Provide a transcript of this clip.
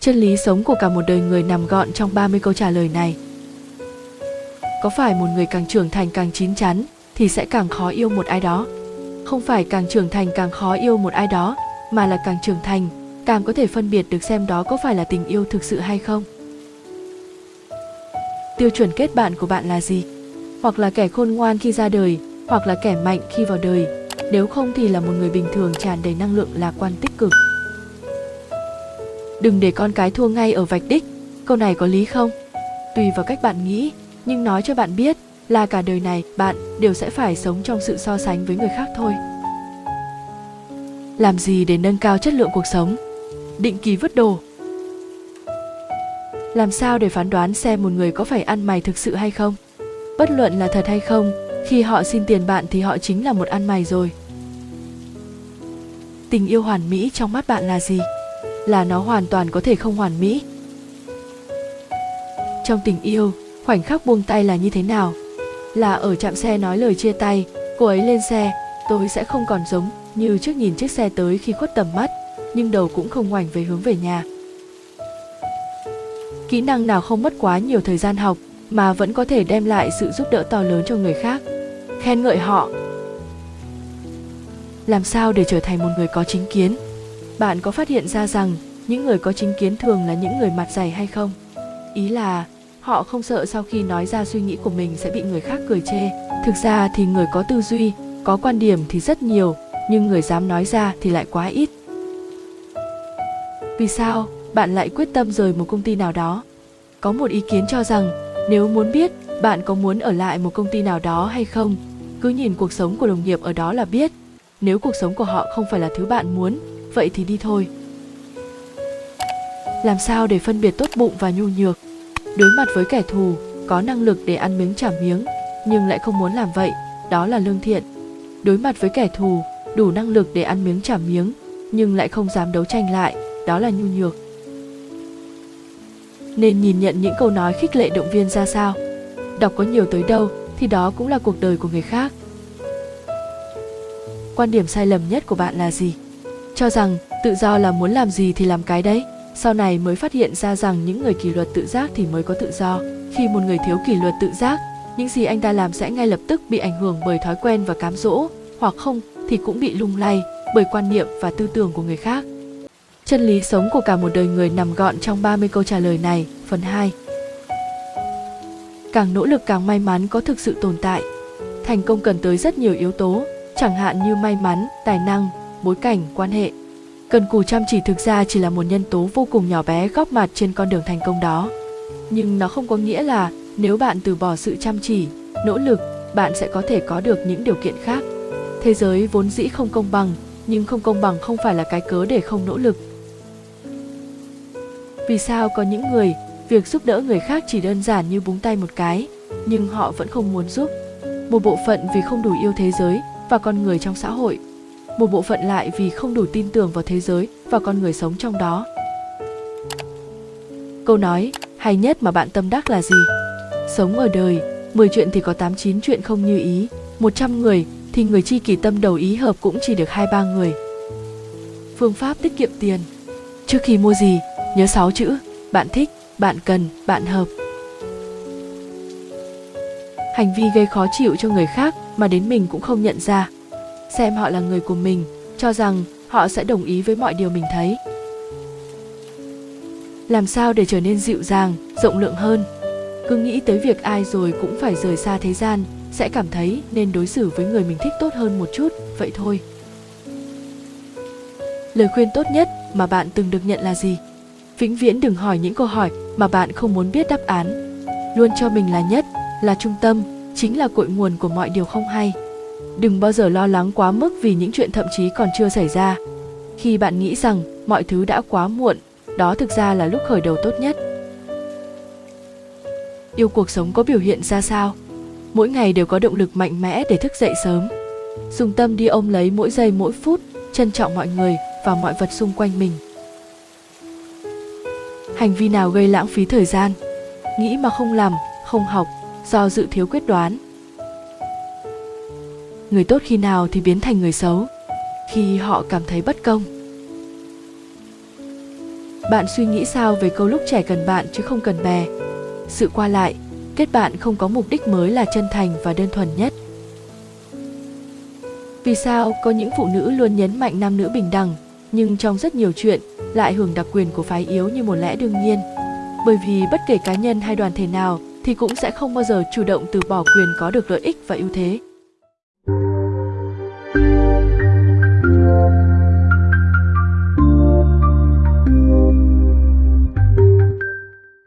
Chân lý sống của cả một đời người nằm gọn trong 30 câu trả lời này. Có phải một người càng trưởng thành càng chín chắn thì sẽ càng khó yêu một ai đó? Không phải càng trưởng thành càng khó yêu một ai đó, mà là càng trưởng thành, càng có thể phân biệt được xem đó có phải là tình yêu thực sự hay không. Tiêu chuẩn kết bạn của bạn là gì? Hoặc là kẻ khôn ngoan khi ra đời, hoặc là kẻ mạnh khi vào đời, nếu không thì là một người bình thường tràn đầy năng lượng lạc quan tích cực. Đừng để con cái thua ngay ở vạch đích, câu này có lý không? Tùy vào cách bạn nghĩ, nhưng nói cho bạn biết là cả đời này bạn đều sẽ phải sống trong sự so sánh với người khác thôi. Làm gì để nâng cao chất lượng cuộc sống? Định kỳ vứt đồ. Làm sao để phán đoán xem một người có phải ăn mày thực sự hay không? Bất luận là thật hay không, khi họ xin tiền bạn thì họ chính là một ăn mày rồi. Tình yêu hoàn mỹ trong mắt bạn là gì? Là nó hoàn toàn có thể không hoàn mỹ. Trong tình yêu, khoảnh khắc buông tay là như thế nào? Là ở trạm xe nói lời chia tay, cô ấy lên xe, tôi sẽ không còn giống như trước nhìn chiếc xe tới khi khuất tầm mắt, nhưng đầu cũng không ngoảnh về hướng về nhà. Kỹ năng nào không mất quá nhiều thời gian học mà vẫn có thể đem lại sự giúp đỡ to lớn cho người khác? Khen ngợi họ. Làm sao để trở thành một người có chính kiến? Bạn có phát hiện ra rằng những người có chính kiến thường là những người mặt dày hay không? Ý là họ không sợ sau khi nói ra suy nghĩ của mình sẽ bị người khác cười chê. Thực ra thì người có tư duy, có quan điểm thì rất nhiều, nhưng người dám nói ra thì lại quá ít. Vì sao bạn lại quyết tâm rời một công ty nào đó? Có một ý kiến cho rằng nếu muốn biết bạn có muốn ở lại một công ty nào đó hay không, cứ nhìn cuộc sống của đồng nghiệp ở đó là biết. Nếu cuộc sống của họ không phải là thứ bạn muốn, vậy thì đi thôi. Làm sao để phân biệt tốt bụng và nhu nhược? Đối mặt với kẻ thù, có năng lực để ăn miếng trả miếng, nhưng lại không muốn làm vậy, đó là lương thiện. Đối mặt với kẻ thù, đủ năng lực để ăn miếng trả miếng, nhưng lại không dám đấu tranh lại, đó là nhu nhược. Nên nhìn nhận những câu nói khích lệ động viên ra sao. Đọc có nhiều tới đâu thì đó cũng là cuộc đời của người khác. Quan điểm sai lầm nhất của bạn là gì? Cho rằng tự do là muốn làm gì thì làm cái đấy. Sau này mới phát hiện ra rằng những người kỷ luật tự giác thì mới có tự do. Khi một người thiếu kỷ luật tự giác, những gì anh ta làm sẽ ngay lập tức bị ảnh hưởng bởi thói quen và cám dỗ, hoặc không thì cũng bị lung lay bởi quan niệm và tư tưởng của người khác. Chân lý sống của cả một đời người nằm gọn trong 30 câu trả lời này, phần 2. Càng nỗ lực càng may mắn có thực sự tồn tại. Thành công cần tới rất nhiều yếu tố, chẳng hạn như may mắn, tài năng, bối cảnh, quan hệ. Cần cù chăm chỉ thực ra chỉ là một nhân tố vô cùng nhỏ bé góp mặt trên con đường thành công đó. Nhưng nó không có nghĩa là nếu bạn từ bỏ sự chăm chỉ, nỗ lực, bạn sẽ có thể có được những điều kiện khác. Thế giới vốn dĩ không công bằng, nhưng không công bằng không phải là cái cớ để không nỗ lực. Vì sao có những người, việc giúp đỡ người khác chỉ đơn giản như búng tay một cái, nhưng họ vẫn không muốn giúp. Một bộ phận vì không đủ yêu thế giới và con người trong xã hội. Một bộ phận lại vì không đủ tin tưởng vào thế giới và con người sống trong đó. Câu nói hay nhất mà bạn tâm đắc là gì? Sống ở đời, 10 chuyện thì có 89 chuyện không như ý, 100 người thì người chi kỷ tâm đầu ý hợp cũng chỉ được hai ba người. Phương pháp tiết kiệm tiền Trước khi mua gì, nhớ 6 chữ, bạn thích, bạn cần, bạn hợp. Hành vi gây khó chịu cho người khác mà đến mình cũng không nhận ra. Xem họ là người của mình, cho rằng họ sẽ đồng ý với mọi điều mình thấy. Làm sao để trở nên dịu dàng, rộng lượng hơn? Cứ nghĩ tới việc ai rồi cũng phải rời xa thế gian, sẽ cảm thấy nên đối xử với người mình thích tốt hơn một chút, vậy thôi. Lời khuyên tốt nhất mà bạn từng được nhận là gì? Vĩnh viễn đừng hỏi những câu hỏi mà bạn không muốn biết đáp án. Luôn cho mình là nhất, là trung tâm, chính là cội nguồn của mọi điều không hay. Đừng bao giờ lo lắng quá mức vì những chuyện thậm chí còn chưa xảy ra. Khi bạn nghĩ rằng mọi thứ đã quá muộn, đó thực ra là lúc khởi đầu tốt nhất. Yêu cuộc sống có biểu hiện ra sao? Mỗi ngày đều có động lực mạnh mẽ để thức dậy sớm. Dùng tâm đi ôm lấy mỗi giây mỗi phút, trân trọng mọi người và mọi vật xung quanh mình hành vi nào gây lãng phí thời gian nghĩ mà không làm không học do dự thiếu quyết đoán người tốt khi nào thì biến thành người xấu khi họ cảm thấy bất công Bạn suy nghĩ sao về câu lúc trẻ cần bạn chứ không cần bè? Sự qua lại, kết bạn không có mục đích mới là chân thành và đơn thuần nhất. Vì sao có những phụ nữ luôn nhấn mạnh nam nữ bình đẳng, nhưng trong rất nhiều chuyện lại hưởng đặc quyền của phái yếu như một lẽ đương nhiên? Bởi vì bất kể cá nhân hay đoàn thể nào thì cũng sẽ không bao giờ chủ động từ bỏ quyền có được lợi ích và ưu thế.